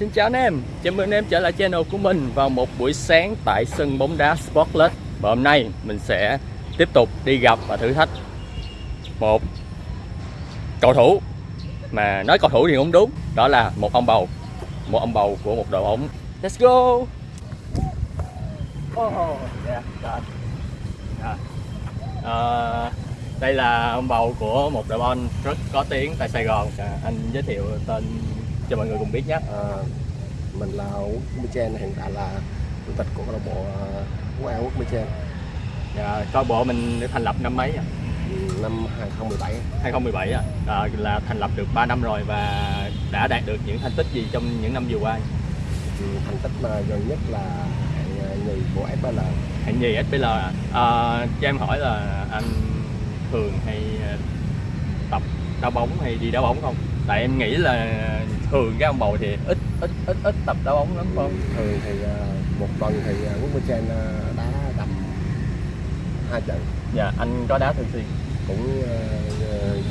Xin chào anh em, chào mừng anh em trở lại channel của mình vào một buổi sáng tại sân bóng đá Sportlet. Và hôm nay mình sẽ tiếp tục đi gặp và thử thách một cầu thủ. Mà nói cầu thủ thì không đúng, đó là một ông bầu. Một ông bầu của một đội bóng. Let's go! Oh, yeah, God. Yeah. Ờ, đây là ông bầu của một đội bóng rất có tiếng tại Sài Gòn. À, Anh giới thiệu tên cho mọi người cùng biết nhé À, mình là Quốc Michen hiện tại là chủ tịch của câu lạc bộ ờ, Quốc An Quốc Michen Dạ, câu bộ mình được thành lập năm mấy à? năm 2017 2017 à? à là thành lập được 3 năm rồi và đã đạt được những thành tích gì trong những năm vừa qua Ừ, thành tích mà gần nhất là hạng ờ, nhì của FPL hạng nhì SPL à? à cho em hỏi là anh thường hay tập đá bóng hay đi đá bóng không tại em nghĩ là thường cái ông bầu thì ít ít ít ít tập đá bóng lắm không? Thường thì ờ, một tuần thì ờ, Quốc Michen ờ, đá tầm hai trận. Dạ anh có đá thường xuyên? Cũng ờ,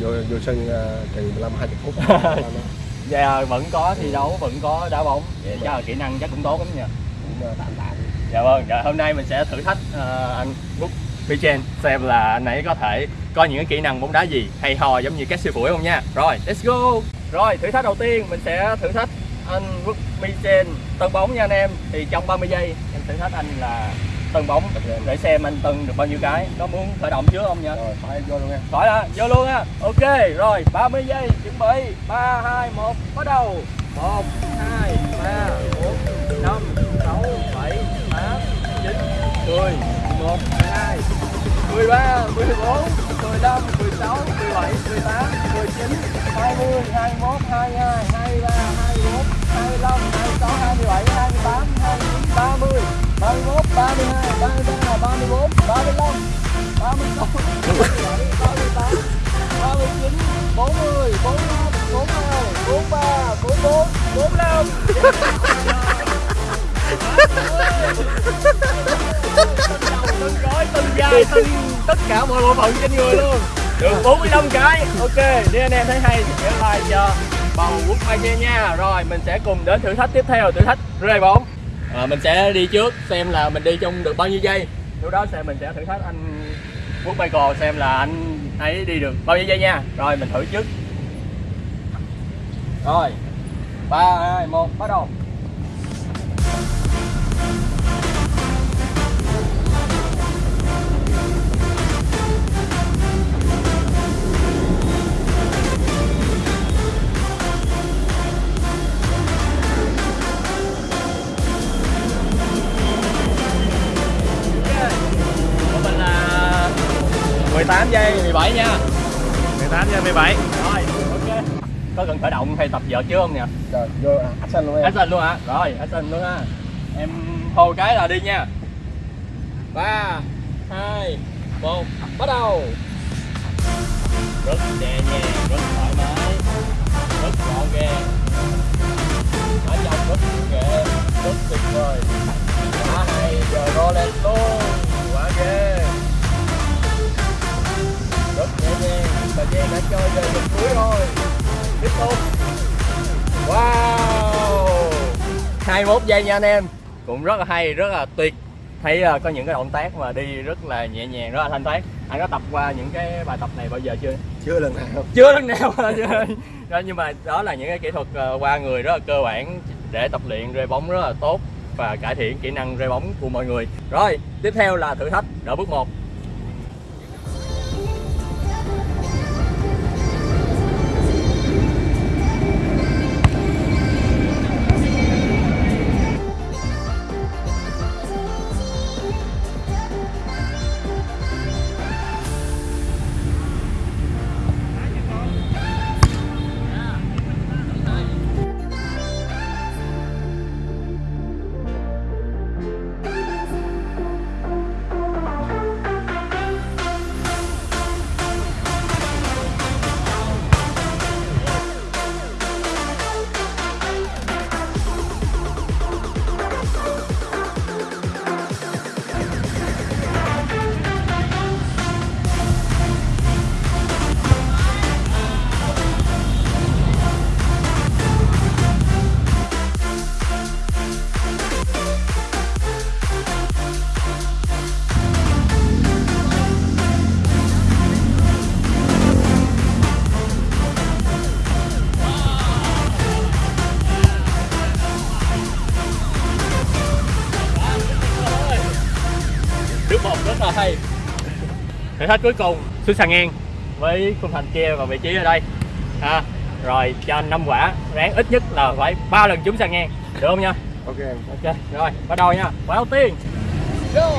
vô vô sân ờ, chừng 15 20 phút. Dạ. Vẫn có thi đấu vẫn có đá bóng. Dạ, chắc là kỹ năng chắc cũng tốt lắm nha cũng ờ, tạm tạm. Dạ vâng, dạ, hôm nay mình sẽ thử thách ờ, anh Quốc Vichen xem là anh ấy có thể có những cái kỹ năng bóng đá gì hay ho giống như các siêu phụ không nha. Rồi, let's go. Rồi, thử thách đầu tiên mình sẽ thử thách anh Quốc Vichen tân bóng nha anh em. Thì trong 30 giây em thử thách anh là tân bóng để xem anh tân được bao nhiêu cái. Có muốn khởi động trước không nha? rồi phải vô luôn nha Khỏi đã, vô luôn á. Ok, rồi 30 giây, chuẩn bị. 3 2 1 bắt đầu. 1 2 3 4 5 6 7 8 9 10 11 12 13 14 15 16 17 18 19 20 21 22 23 24 25 26 27 28 29 30 31 32 33 34 35 36 37 38 39 40 41 42 43 44 45 từng gói, từng dài từng tất cả mọi bộ phận trên người luôn. Được 45 cái. Ok nếu anh em thấy hay. Thì nhớ like cho bầu quốc mai nha. Rồi mình sẽ cùng đến thử thách tiếp theo. Thử thách rơi bóng à, mình sẽ đi trước xem là mình đi trong được bao nhiêu giây. Lúc đó sẽ mình sẽ thử thách anh quốc Michael xem là anh ấy đi được bao nhiêu giây nha. Rồi mình thử trước. Rồi ba hai một bắt đầu 18 giây. 17 nha. 18 giờ 17 rồi ok. Có cần khởi động hay tập vợt chưa không nè rồi vô à, action luôn em. Action luôn hả? Rồi action luôn ha. Em hô cái là đi nha. Ba hai một bắt đầu. Rất nhẹ nhàng rất thoải mái rất gọn gàng. Ở trong rất nghệ rất tuyệt vời 21 giây nha anh em. Cũng rất là hay rất là tuyệt. Thấy uh, có những cái động tác mà đi rất là nhẹ nhàng rất là thanh thoát. Anh có tập qua những cái bài tập này bao giờ chưa? Chưa lần nào. Chưa lần nào đó, nhưng mà đó là những cái kỹ thuật uh, qua người rất là cơ bản để tập luyện rê bóng rất là tốt và cải thiện kỹ năng rê bóng của mọi người. Rồi tiếp theo là thử thách đỡ bước 1 hết cuối cùng. Xuống sàn ngang với khung thành kia và vị trí ở đây. Ha rồi cho anh năm quả ráng ít nhất là phải ba lần chúng sàn ngang được không nha? Ok. Ok rồi bắt đầu nha. Quả đầu tiên go!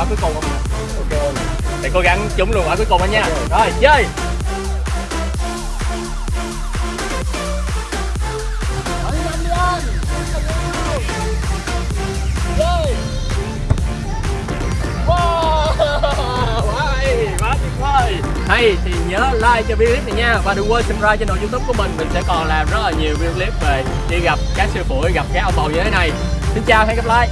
Quả cuối cùng không? ok. Thì cố gắng trúng luôn quả cuối cùng anh nha. Rồi chơi. Hay, thì nhớ like cho video clip này nha. Và đừng quên subscribe channel youtube của mình. Mình sẽ còn làm rất là nhiều video clip về đi gặp các sư phụ, gặp các auto như thế này. Xin chào, hẹn gặp lại